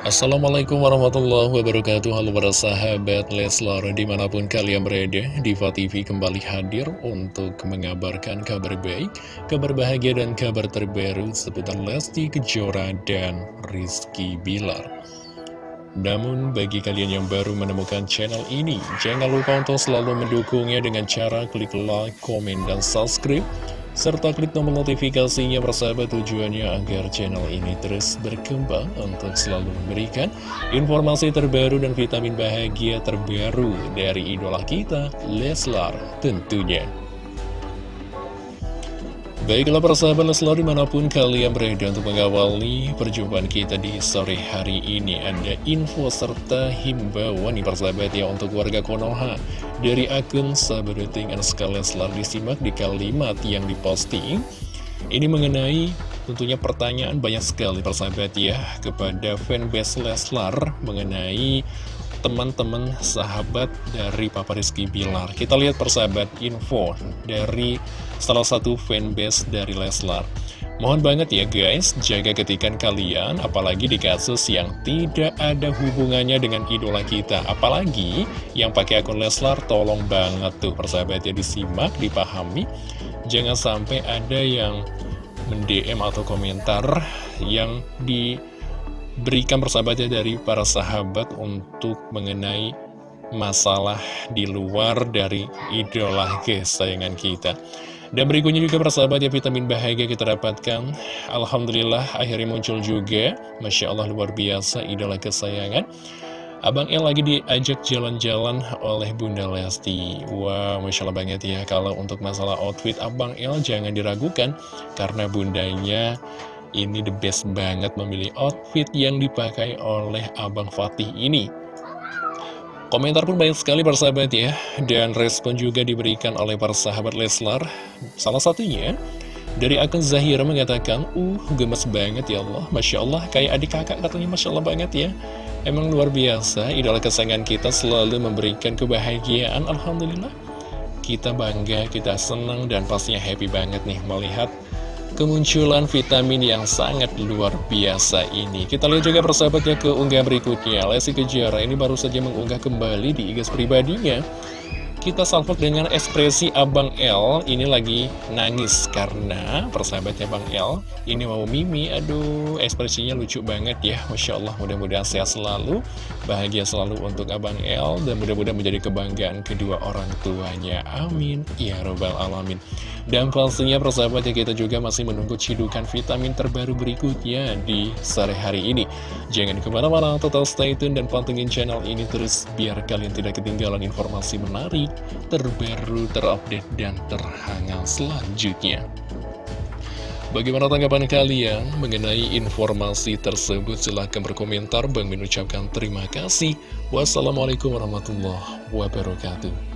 Assalamualaikum warahmatullahi wabarakatuh. Halo para sahabat Leslar Di mana pun kalian berada Diva TV kembali hadir Untuk mengabarkan kabar baik Kabar bahagia dan kabar terbaru Seputar Lesti Kejora dan Rizky Bilar. Namun bagi kalian yang baru menemukan channel ini, jangan lupa untuk selalu mendukungnya dengan cara klik like, komen, dan subscribe serta klik tombol notifikasinya bersahabat tujuannya agar channel ini terus berkembang untuk selalu memberikan informasi terbaru dan vitamin bahagia terbaru dari idola kita, Leslar tentunya. Baiklah persahabat Leslar di mana pun kalian berada untuk mengawali perjumpaan kita di sore hari ini Ada info serta himbauan nih persahabat ya untuk warga Konoha. Dari akun Saberuting and Leslar disimak di kalimat yang diposting. Ini mengenai tentunya pertanyaan banyak sekali persahabat ya Kepada fanbase Leslar mengenai teman-teman sahabat dari Papa Rizky Bilar Kita lihat persahabat info dari salah satu fanbase dari Leslar Mohon banget ya guys, jaga ketikan kalian, apalagi di kasus yang tidak ada hubungannya dengan idola kita. Apalagi yang pakai akun Leslar, tolong banget tuh persahabatnya disimak, dipahami. Jangan sampai ada yang mendm atau komentar yang di berikan persahabatnya dari para sahabat untuk mengenai masalah di luar dari idola kesayangan kita. Dan berikutnya juga persahabat ya vitamin bahagia kita dapatkan. Alhamdulillah akhirnya muncul juga. Masya Allah luar biasa idola kesayangan. Abang El lagi diajak jalan-jalan oleh Bunda Lesti. Wah Masya Allah banget ya Kalau untuk masalah outfit Abang El jangan diragukan. Karena bundanya ini the best banget memilih outfit yang dipakai oleh Abang Fatih ini. Komentar pun banyak sekali persahabat ya, dan respon juga diberikan oleh para sahabat Leslar. Salah satunya, dari akun Zahira mengatakan, Uh, gemes banget ya Allah, Masya Allah, kayak adik kakak katanya Masya Allah banget ya. Emang luar biasa, idola kesayangan kita selalu memberikan kebahagiaan, Alhamdulillah. Kita bangga, kita senang, dan pastinya happy banget nih melihat kemunculan vitamin yang sangat luar biasa ini. Kita lihat juga persahabatnya ke unggah berikutnya. Lesti Kejara ini baru saja mengunggah kembali di IG pribadinya kita salvok dengan ekspresi Abang L. Ini lagi nangis karena persahabatnya Bang L. Ini mau Mimi, aduh ekspresinya lucu banget ya. Masya Allah mudah-mudahan sehat selalu Bahagia selalu untuk Abang L. Dan mudah-mudahan menjadi kebanggaan kedua orang tuanya. Amin. Ya Robbal Alamin. Dan pastinya persahabatnya kita juga masih menunggu cidukan vitamin terbaru berikutnya di sore hari ini. Jangan ke mana-mana, total stay tune dan pantengin channel ini terus Biar kalian tidak ketinggalan informasi menarik terbaru, terupdate, dan terhangat selanjutnya. Bagaimana tanggapan kalian mengenai informasi tersebut? Silahkan berkomentar. Bang mengucapkan terima kasih. Wassalamualaikum warahmatullahi wabarakatuh.